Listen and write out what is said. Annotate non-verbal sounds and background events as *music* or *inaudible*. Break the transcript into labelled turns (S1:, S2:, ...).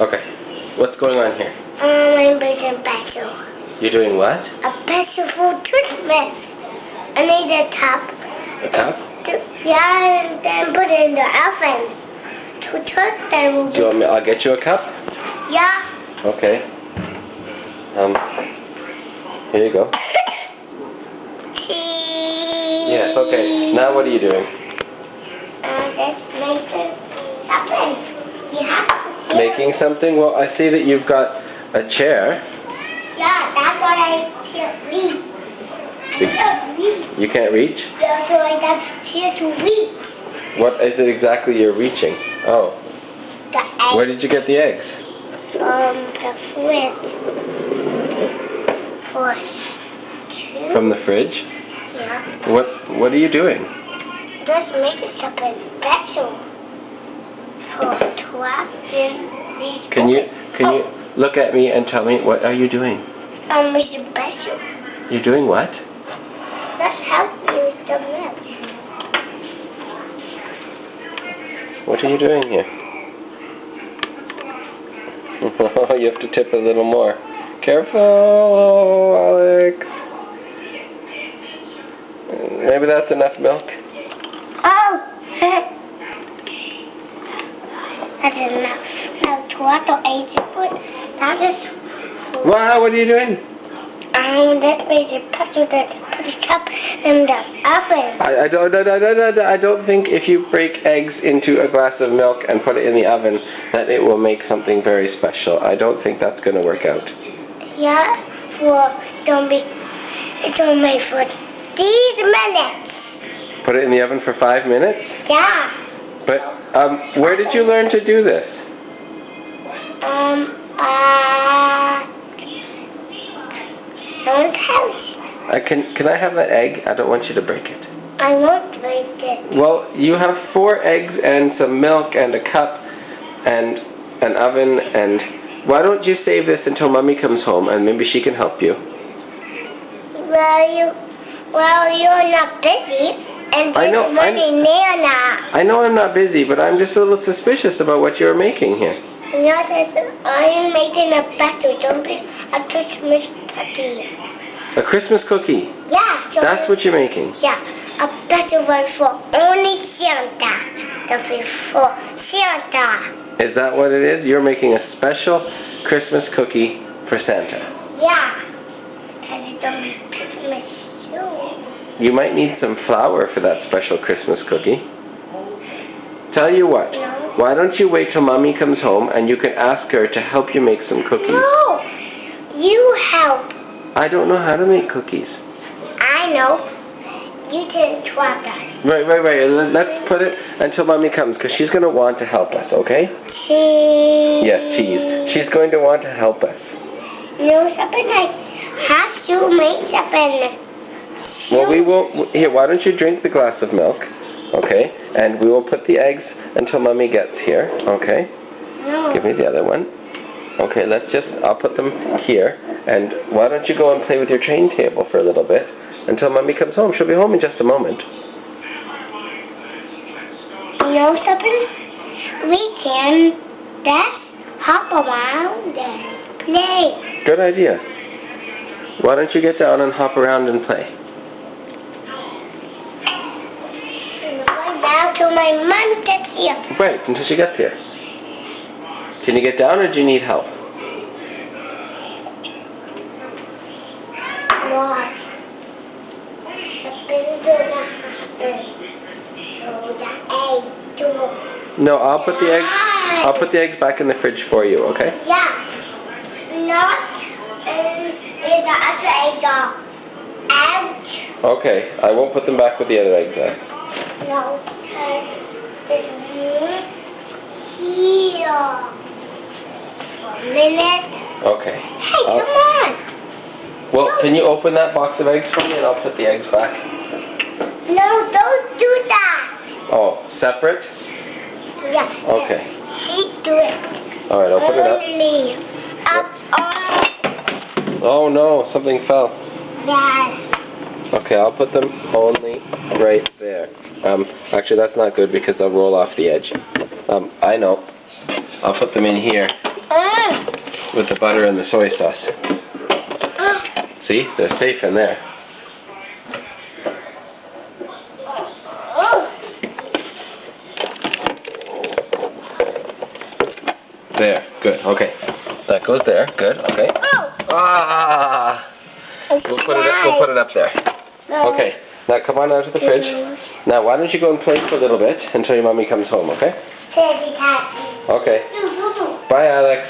S1: Okay. What's going on here?
S2: Um, I'm making special.
S1: You're doing what?
S2: A special for Christmas. I need a top.
S1: A cup?
S2: Yeah, and then put it in the oven. To toast them.
S1: Do you want me? I'll get you a cup.
S2: Yeah.
S1: Okay. Um. Here you go. Yes. Okay. Now what are you doing?
S2: Uh, just making something. You have.
S1: Making something? Well, I see that you've got a chair.
S2: Yeah, that's what I can't reach. I can't read.
S1: You can't reach.
S2: That's why that's here to read.
S1: What is it exactly you're reaching? Oh.
S2: The egg.
S1: Where did you get the eggs?
S2: Um, the. For two.
S1: From the fridge.
S2: Yeah.
S1: What What are you doing?
S2: Just making something special. For twelve in these
S1: Can you Can you look at me and tell me what are you doing?
S2: Um, making special.
S1: You're doing what?
S2: Let's help you with the milk.
S1: What are you doing here? *laughs* you have to tip a little more. Careful, Alex. Maybe that's enough milk.
S2: Oh! That's enough. Now, tomato eight foot. That is.
S1: Wow, what are you doing?
S2: Um, that way you put it, put it up in the oven.
S1: I, I don't, I, don't- I, don't- I don't think if you break eggs into a glass of milk and put it in the oven that it will make something very special. I don't think that's going to work out.
S2: Yeah, for don't be. It's only for these minutes.
S1: Put it in the oven for five minutes.
S2: Yeah.
S1: But um, where did you learn to do this?
S2: Um. Uh. Don't tell me.
S1: I can can I have that egg? I don't want you to break it.
S2: I won't break it.
S1: Well, you have four eggs and some milk and a cup and an oven and why don't you save this until mommy comes home and maybe she can help you?
S2: Well, you. Well, you're not busy, and
S1: I know, I'm-
S2: Nana.
S1: I know I'm not busy, but I'm just a little suspicious about what you're making here.
S2: As I'm making a. Don't a Christmas cookie.
S1: A Christmas cookie.
S2: Yeah. So
S1: That's what you're making.
S2: Yeah, a better one for only Santa. That'll for Santa.
S1: Is that what it is? You're making a special Christmas cookie for Santa.
S2: Yeah. Because it's only Christmas soon.
S1: You might need some flour for that special Christmas cookie. Tell you what, why don't you wait till mommy comes home and you can ask her to help you make some cookies?
S2: No. You help.
S1: I don't know how to make cookies.
S2: I know. You can try that.
S1: Right, right, right. Let- Let's put it until mommy comes because she's going to want to help us, okay?
S2: Cheese.
S1: Yes, cheese. She's going to want to help us.
S2: No, something I have to make something.
S1: Well, we will. Here, why don't you drink the glass of milk, okay? And we will put the eggs until mommy gets here, okay?
S2: No.
S1: Give me the other one. Okay, let's just. I'll put them here. And why don't you go and play with your train table for a little bit until mommy comes home? She'll be home in just a moment.
S2: You know something? We can just hop around and play.
S1: Good idea. Why don't you get down and hop around and play?
S2: And go down to my mom gets here.
S1: Right, until she gets here. Can you get down or do you need help?
S2: What? Something gonna happen. So the egg to
S1: No, I'll put the eggs. I'll put the eggs back in the fridge for you, okay?
S2: Yeah. Not in, the other egg out.
S1: Okay, I won't put them back with the other eggs then.
S2: No, because it's here. For a minute.
S1: Okay.
S2: Hey,
S1: I'll-
S2: come on.
S1: Well, can you open that box of eggs for me and I'll put the eggs back?
S2: No, don't do that.
S1: Oh, separate?
S2: Yeah.
S1: Okay.
S2: Do it.
S1: Alright, I'll put it up.
S2: Only up on
S1: Oh no, something fell.
S2: that.
S1: Okay, I'll put them only right there. Um, actually that's not good because they'll roll off the edge. Um, I know. I'll put them in here.
S2: Ah.
S1: with the butter and the soy sauce.
S2: Ah.
S1: See, they're safe in there. There, good, okay. That goes there, good, okay.
S2: Oh.
S1: Ah! We'll put it up, we'll put it up there. Okay, now come on out of the fridge. Now why don't you go and play for a little bit until your mommy comes home, okay? Okay. Bye, Alex.